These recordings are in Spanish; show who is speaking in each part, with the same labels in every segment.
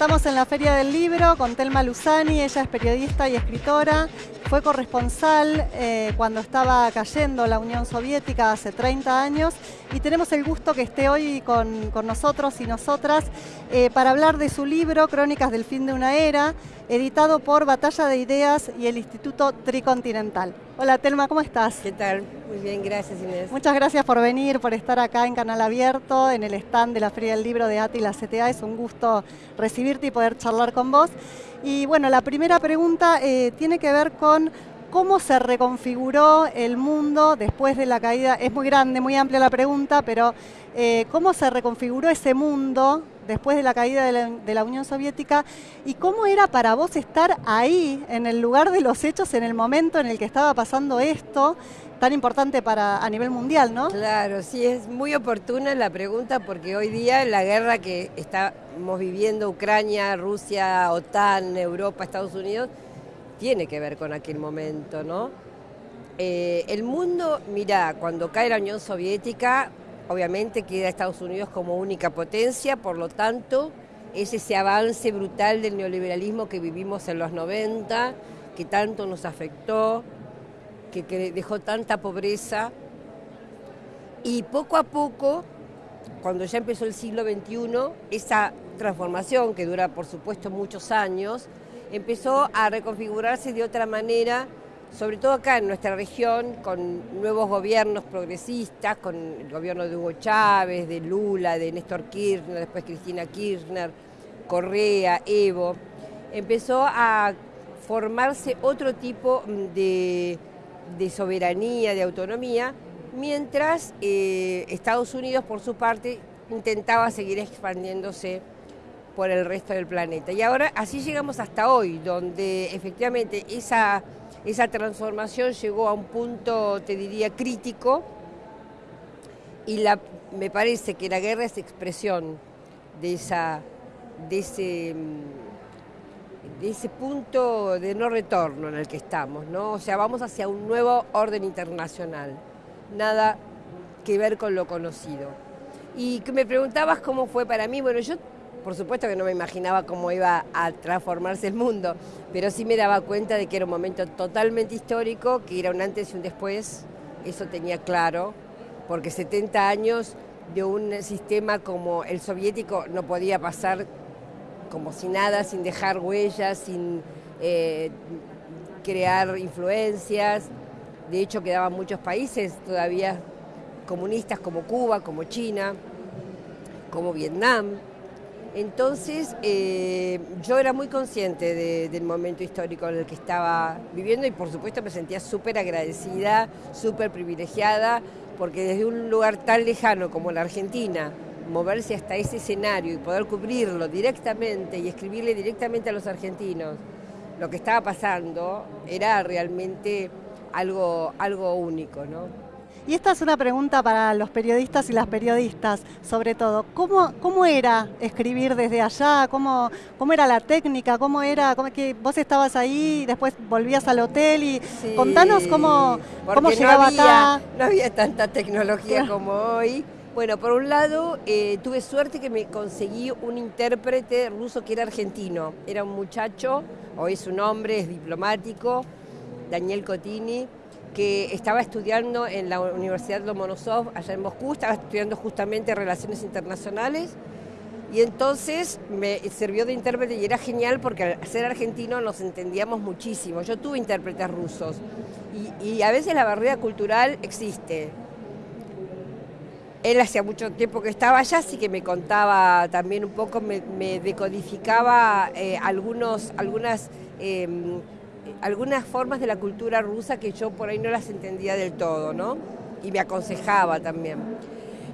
Speaker 1: Estamos en la Feria del Libro con Telma Luzani, ella es periodista y escritora, fue corresponsal eh, cuando estaba cayendo la Unión Soviética hace 30 años y tenemos el gusto que esté hoy con, nosotros y nosotras eh, para hablar de su libro Crónicas del fin de una era, editado por Batalla de Ideas y el Instituto Tricontinental. Hola Telma, ¿cómo estás?
Speaker 2: ¿Qué tal? Muy bien, gracias Inés.
Speaker 1: Muchas gracias por venir, por estar acá en Canal Abierto, en el stand de la Feria del Libro de ATI y la CTA. Es un gusto recibirte y poder charlar con vos. Y bueno, la primera pregunta eh, tiene que ver con cómo se reconfiguró el mundo después de la caída. Es muy grande, muy amplia la pregunta, pero eh, cómo se reconfiguró ese mundo después de la caída de la, Unión Soviética y cómo era para vos estar ahí, en el lugar de los hechos, en el momento en el que estaba pasando esto tan importante para a nivel mundial, ¿no?
Speaker 2: Claro, sí, es muy oportuna la pregunta porque hoy día la guerra que estamos viviendo, Ucrania, Rusia, OTAN, Europa, Estados Unidos, tiene que ver con aquel momento, ¿no? Eh, el mundo, mira, cuando cae la Unión Soviética, obviamente queda Estados Unidos como única potencia, por lo tanto, es ese avance brutal del neoliberalismo que vivimos en los 90, que tanto nos afectó, que, dejó tanta pobreza. Y poco a poco, cuando ya empezó el siglo XXI, esa transformación, que dura por supuesto muchos años, empezó a reconfigurarse de otra manera, sobre todo acá en nuestra región, con nuevos gobiernos progresistas, con el gobierno de Hugo Chávez, de Lula, de Néstor Kirchner, después Cristina Kirchner, Correa, Evo. Empezó a formarse otro tipo de soberanía, de autonomía, mientras eh, Estados Unidos, por su parte, intentaba seguir expandiéndose por el resto del planeta. Y ahora así llegamos hasta hoy, donde efectivamente esa, esa transformación llegó a un punto, te diría, crítico, y la, me parece que la guerra es expresión de, esa, de ese de ese punto de no retorno en el que estamos, ¿no? O sea, vamos hacia un nuevo orden internacional, nada que ver con lo conocido. Y me preguntabas cómo fue para mí, bueno, yo por supuesto que no me imaginaba cómo iba a transformarse el mundo, pero sí me daba cuenta de que era un momento totalmente histórico, que era un antes y un después, eso tenía claro, porque 70 años de un sistema como el soviético no podía pasar como si nada, sin dejar huellas, sin eh, crear influencias. De hecho, quedaban muchos países todavía comunistas como Cuba, como China, como Vietnam. Entonces, eh, yo era muy consciente del momento histórico en el que estaba viviendo y por supuesto me sentía súper agradecida, súper privilegiada, porque desde un lugar tan lejano como la Argentina, moverse hasta ese escenario y poder cubrirlo directamente y escribirle directamente a los argentinos lo que estaba pasando era realmente algo, algo único, ¿no?
Speaker 1: Y esta es una pregunta para los periodistas y las periodistas, sobre todo. ¿Cómo, cómo era escribir desde allá? ¿Cómo, cómo era la técnica? ¿Cómo era? Cómo, que vos estabas ahí y después volvías al hotel? y Contanos cómo, cómo llegaba
Speaker 2: no
Speaker 1: había, acá.
Speaker 2: No había tanta tecnología como hoy. Bueno, por un lado, eh, tuve suerte que me conseguí un intérprete ruso que era argentino. Era un muchacho, hoy es un hombre, es diplomático, Daniel Cotini, que estaba estudiando en la Universidad Lomonosov, allá en Moscú, estaba estudiando justamente Relaciones Internacionales. Y entonces me sirvió de intérprete y era genial porque al ser argentino nos entendíamos muchísimo. Yo tuve intérpretes rusos y, a veces la barrera cultural existe él hacía mucho tiempo que estaba allá, así que me contaba también un poco, me, decodificaba eh, algunos, algunas, em, algunas formas de la cultura rusa que yo por ahí no las entendía del todo, ¿no? Y me aconsejaba también.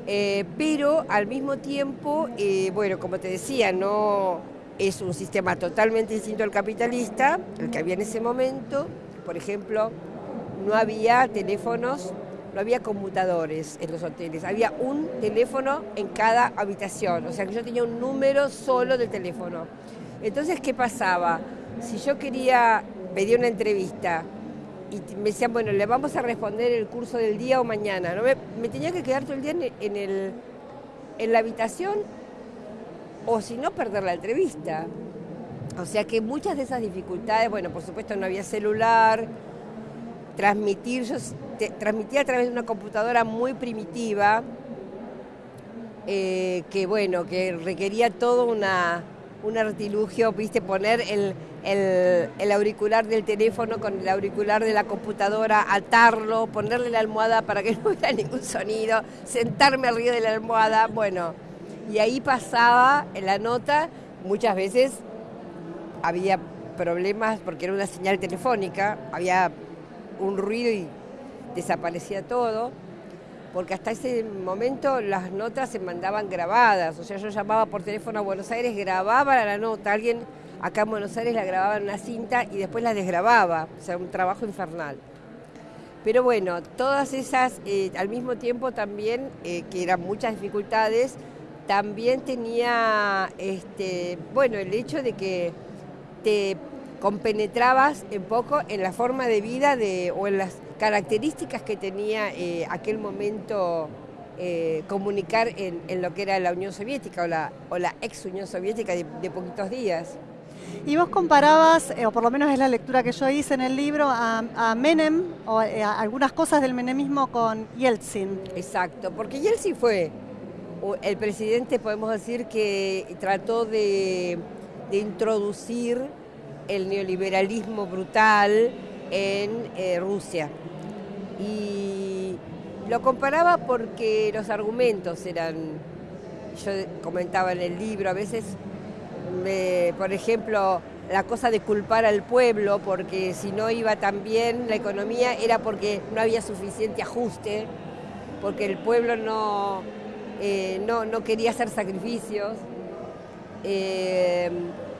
Speaker 2: Eh, pero al mismo tiempo, eh, bueno, como te decía, no es un sistema totalmente distinto al capitalista, el que había en ese momento. Por ejemplo, no había teléfonos no había computadores en los hoteles, había un teléfono en cada habitación, o sea que yo tenía un número solo de teléfono. Entonces, ¿qué pasaba? Si yo quería pedir una entrevista y me decían, bueno, le vamos a responder el curso del día o mañana, ¿no? me, tenía que quedar todo el día en, el, en la habitación o si no, perder la entrevista. O sea que muchas de esas dificultades, bueno, por supuesto no había celular, transmitir, yo transmitía a través de una computadora muy primitiva, eh, que bueno, que requería todo una, un artilugio, viste, poner el, el, auricular del teléfono con el auricular de la computadora, atarlo, ponerle la almohada para que no hubiera ningún sonido, sentarme arriba de la almohada, bueno, y ahí pasaba en la nota, muchas veces había problemas porque era una señal telefónica, había un ruido y desaparecía todo, porque hasta ese momento las notas se mandaban grabadas, o sea, yo llamaba por teléfono a Buenos Aires, grababa la nota, alguien acá en Buenos Aires la grababa en una cinta y después la desgrababa, o sea, un trabajo infernal. Pero bueno, todas esas, eh, al mismo tiempo también, eh, que eran muchas dificultades, también tenía, este, bueno, el hecho de que te compenetrabas un poco en la forma de vida de, o en las características que tenía eh, aquel momento comunicar en, lo que era la Unión Soviética o la, o la ex Unión Soviética de, poquitos días.
Speaker 1: Y vos comparabas, eh, o por lo menos es la lectura que yo hice en el libro, a, Menem o a algunas cosas del menemismo con Yeltsin.
Speaker 2: Exacto, porque Yeltsin fue el presidente, podemos decir, que trató de de introducir el neoliberalismo brutal en eh, Rusia. Y lo comparaba porque los argumentos eran, yo comentaba en el libro, a veces, por ejemplo, la cosa de culpar al pueblo porque si no iba tan bien la economía era porque no había suficiente ajuste, porque el pueblo no, eh, no, no quería hacer sacrificios. Eh,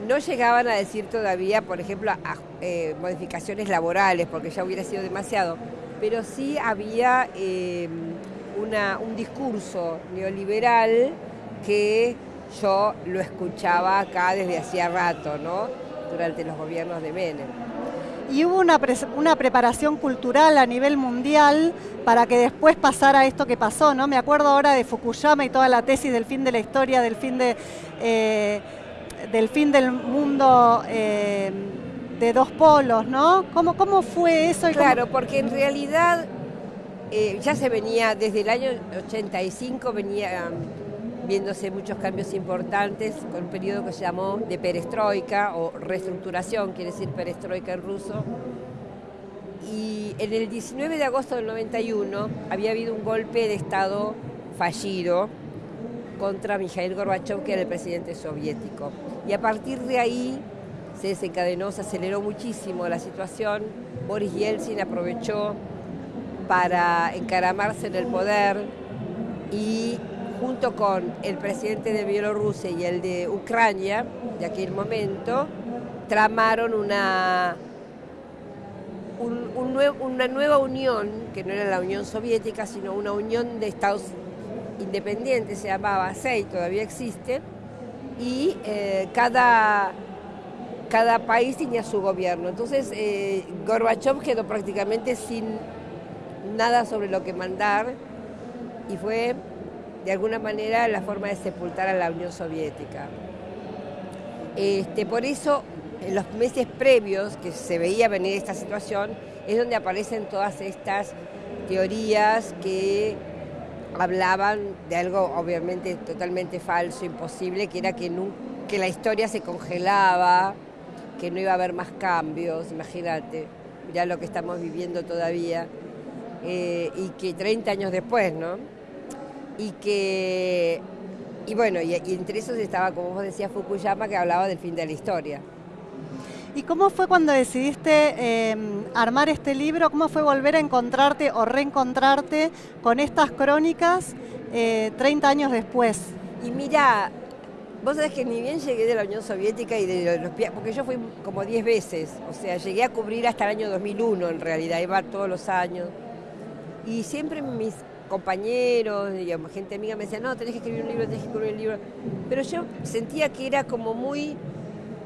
Speaker 2: no llegaban a decir todavía, por ejemplo, eh, modificaciones laborales, porque ya hubiera sido demasiado, pero sí había eh, un discurso neoliberal que yo lo escuchaba acá desde hacía rato, ¿no? Durante los gobiernos de Menem.
Speaker 1: Y hubo una, una preparación cultural a nivel mundial para que después pasara esto que pasó, ¿no? Me acuerdo ahora de Fukuyama y toda la tesis del fin de la historia, del fin de... Eh, del fin del mundo eh, de dos polos, ¿no? ¿Cómo, cómo fue eso?
Speaker 2: claro, porque en realidad eh, ya se venía, desde el año 85 venía viéndose muchos cambios importantes con un periodo que se llamó de perestroika o reestructuración, quiere decir perestroika en ruso. Y en el 19 de agosto del 91 había habido un golpe de Estado fallido contra Mikhail Gorbachev, que era el presidente soviético. Y a partir de ahí se desencadenó, se aceleró muchísimo la situación. Boris Yeltsin aprovechó para encaramarse en el poder y junto con el presidente de Bielorrusia y el de Ucrania de aquel momento, tramaron una, una nueva unión, que no era la Unión Soviética, sino una unión de Estados independiente, se llamaba SEI, todavía existe, y eh, cada, cada país tenía su gobierno. Entonces eh, Gorbachev quedó prácticamente sin nada sobre lo que mandar y fue de alguna manera la forma de sepultar a la Unión Soviética. Este, por eso, en los meses previos que se veía venir esta situación, es donde aparecen todas estas teorías que hablaban de algo obviamente totalmente falso, imposible, que era que, que la historia se congelaba, que no iba a haber más cambios, imagínate, ya lo que estamos viviendo todavía, eh, y que 30 años después, ¿no? Y que, y bueno, y, y entre esos estaba, como vos decías, Fukuyama, que hablaba del fin de la historia.
Speaker 1: ¿Y cómo fue cuando decidiste em, armar este libro? ¿Cómo fue volver a encontrarte o reencontrarte con estas crónicas 30 eh, años después?
Speaker 2: Y mira, vos sabés que ni bien llegué de la Unión Soviética y de los porque yo fui como 10 veces, o sea, llegué a cubrir hasta el año 2001 en realidad, iba todos los años. Y siempre mis compañeros, digamos, gente amiga me decía, no, tenés que escribir un libro, tenés que escribir un libro. Pero yo sentía que era como muy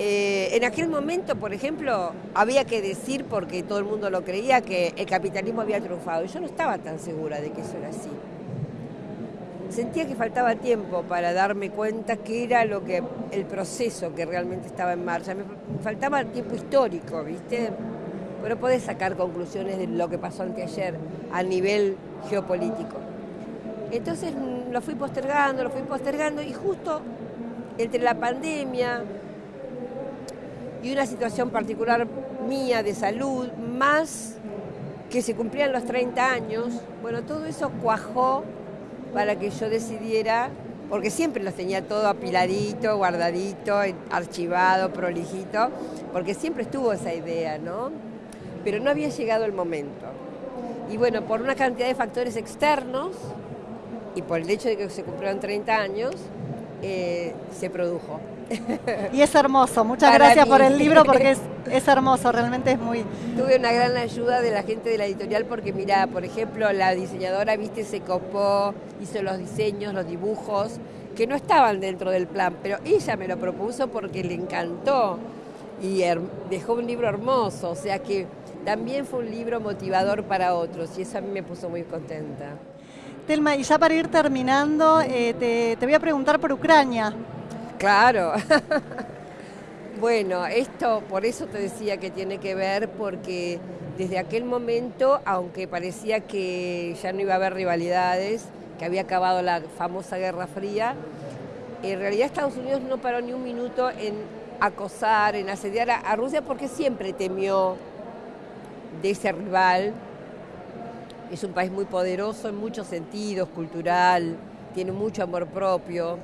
Speaker 2: eh, en aquel momento, por ejemplo, había que decir, porque todo el mundo lo creía, que el capitalismo había triunfado. Yo no estaba tan segura de que eso era así. sentía que faltaba tiempo para darme cuenta que era lo que el proceso que realmente estaba en marcha. Me faltaba tiempo histórico, ¿viste? Pero podés sacar conclusiones de lo que pasó anteayer a nivel geopolítico. Entonces mm, lo fui postergando, lo fui postergando y justo entre la pandemia y una situación particular mía de salud, más que se cumplían los 30 años, bueno, todo eso cuajó para que yo decidiera, porque siempre los tenía todo apiladito, guardadito, archivado, prolijito, porque siempre estuvo esa idea, ¿no? Pero no había llegado el momento. Y bueno, por una cantidad de factores externos y por el hecho de que se cumplieron 30 años, eh, se produjo.
Speaker 1: Y es hermoso, muchas gracias por el libro porque es, es, hermoso, realmente es muy...
Speaker 2: Tuve una gran ayuda de la gente de la editorial porque mira, por ejemplo, la diseñadora, viste, se copó, hizo los diseños, los dibujos, que no estaban dentro del plan, pero ella me lo propuso porque le encantó y dejó un libro hermoso, o sea que también fue un libro motivador para otros y eso a mí me puso muy contenta.
Speaker 1: Telma, y ya para ir terminando, eh, te, te voy a preguntar por Ucrania.
Speaker 2: Claro. bueno, esto por eso te decía que tiene que ver porque desde aquel momento, aunque parecía que ya no iba a haber rivalidades, que había acabado la famosa Guerra Fría, en realidad Estados Unidos no paró ni un minuto en acosar, en asediar a, Rusia porque siempre temió de ese rival. Es un país muy poderoso en muchos sentidos, cultural, tiene mucho amor propio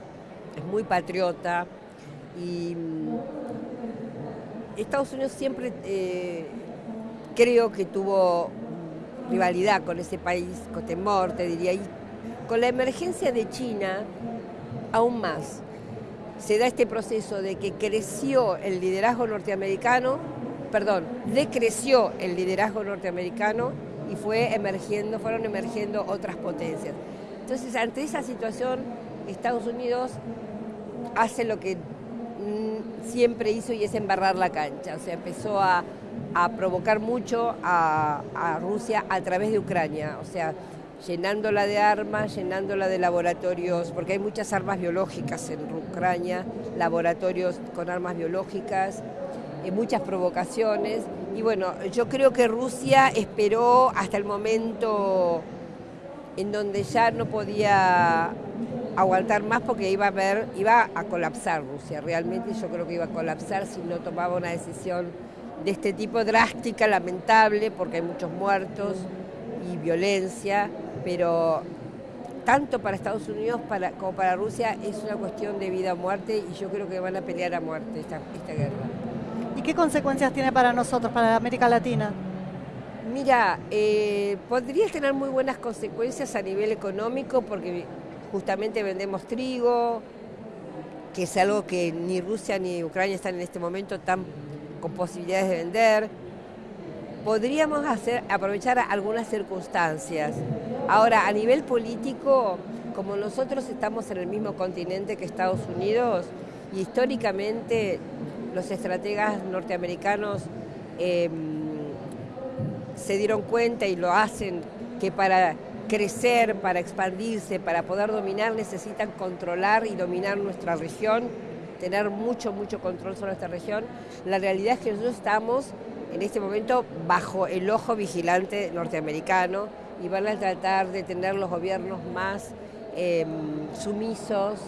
Speaker 2: es muy patriota y mm, Estados Unidos siempre eh, creo que tuvo rivalidad con ese país, con temor, te diría, y con la emergencia de China, aún más. Se da este proceso de que creció el liderazgo norteamericano, perdón, decreció el liderazgo norteamericano y fue emergiendo, fueron emergiendo otras potencias. Entonces, ante esa situación, Estados Unidos hace lo que mm, siempre hizo y es embarrar la cancha. O sea, empezó a, provocar mucho a, Rusia a través de Ucrania. O sea, llenándola de armas, llenándola de laboratorios, porque hay muchas armas biológicas en Ucrania, laboratorios con armas biológicas, muchas provocaciones. Y bueno, yo creo que Rusia esperó hasta el momento en donde ya no podía aguantar más porque iba a ver, iba a colapsar Rusia. Realmente yo creo que iba a colapsar si no tomaba una decisión de este tipo drástica, lamentable, porque hay muchos muertos y violencia, pero tanto para Estados Unidos como para Rusia es una cuestión de vida o muerte y yo creo que van a pelear a muerte esta, guerra.
Speaker 1: ¿Y qué consecuencias tiene para nosotros, para América Latina?
Speaker 2: Mira, eh, podría tener muy buenas consecuencias a nivel económico porque justamente vendemos trigo, que es algo que ni Rusia ni Ucrania están en este momento tan con posibilidades de vender. Podríamos hacer, aprovechar algunas circunstancias. Ahora, a nivel político, como nosotros estamos en el mismo continente que Estados Unidos, y históricamente los estrategas norteamericanos em, se dieron cuenta y lo hacen que para crecer, para expandirse, para poder dominar, necesitan controlar y dominar nuestra región, tener mucho, mucho control sobre nuestra región. La realidad es que nosotros estamos en este momento bajo el ojo vigilante norteamericano y van a tratar de tener los gobiernos más em, sumisos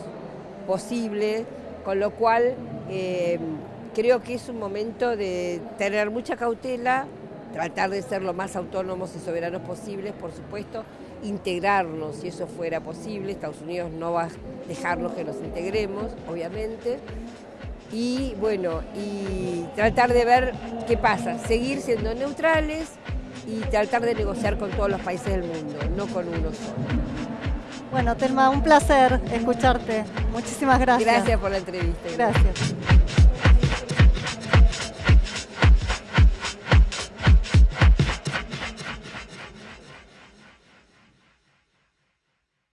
Speaker 2: posible, con lo cual em, creo que es un momento de tener mucha cautela, tratar de ser lo más autónomos y soberanos posibles, por supuesto, integrarnos si eso fuera posible. Estados Unidos no va a dejarnos que nos integremos, obviamente. Y bueno, y tratar de ver qué pasa, seguir siendo neutrales y tratar de negociar con todos los países del mundo, no con uno solo.
Speaker 1: Bueno, Telma, un placer escucharte. Muchísimas gracias.
Speaker 2: Gracias por la entrevista.
Speaker 1: Gracias.